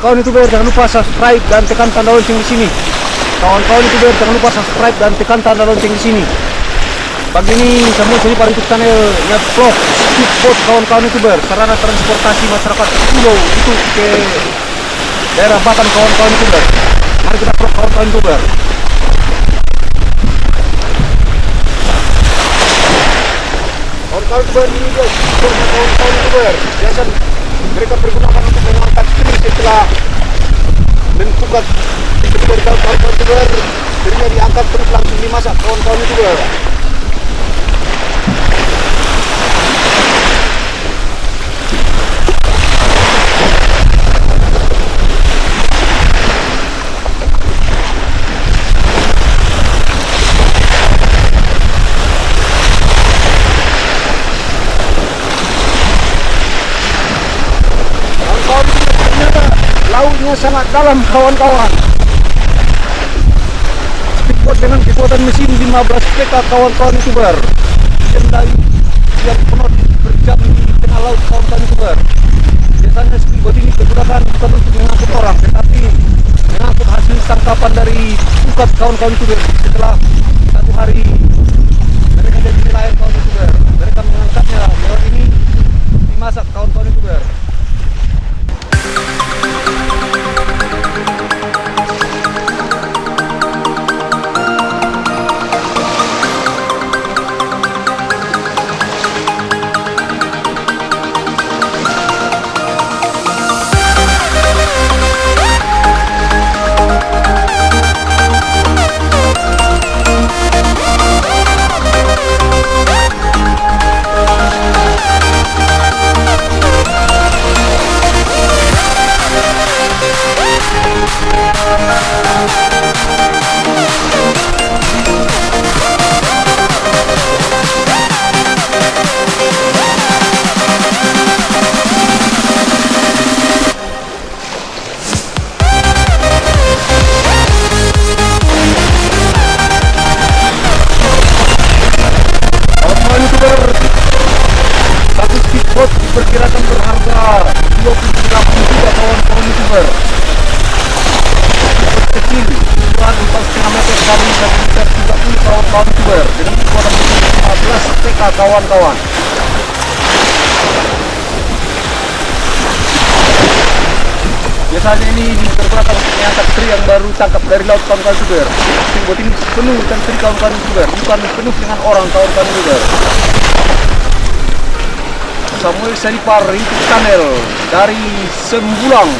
Kawan-kawan youtuber jangan lupa subscribe dan tekan tanda lonceng di sini. Kawan-kawan youtuber jangan lupa subscribe dan tekan tanda lonceng di sini. Pagi ini semua sini para YouTube channel ngevlog speedboat kawan-kawan youtuber sarana transportasi masyarakat pulau itu ke daerah Batam kawan-kawan youtuber. Mari kita vlog kawan-kawan youtuber. Kawan-kawan youtuber ini kawan-kawan youtuber biasa mereka pergunakan untuk setelah mentukat truk dari kawan-kawan youtuber truknya diangkat terus langsung dimasak kawan-kawan kawan-kawan youtuber ternyata lautnya sangat dalam kawan-kawan. Speedboat dengan kekuatan mesin 15 PK kawan-kawan youtuber. Kendali yang penuh berjam di tengah laut kawan-kawan youtuber. Biasanya speedboat ini digunakan bukan untuk mengangkut orang tetapi mengangkut hasil tangkapan dari pukat kawan-kawan youtuber. Setelah satu hari 4,5 meter kali 1 meter 30 kawan-kawan youtuber dengan kekuatan mesin 15 PK kawan-kawan biasanya ini digunakan untuk mengangkat teri yang baru tangkap dari laut kawan-kawan youtuber speedboat ini penuh dengan teri kawan-kawan youtuber bukan penuh dengan orang kawan-kawan youtuber Samuel Saripar YouTube channel dari Sembulang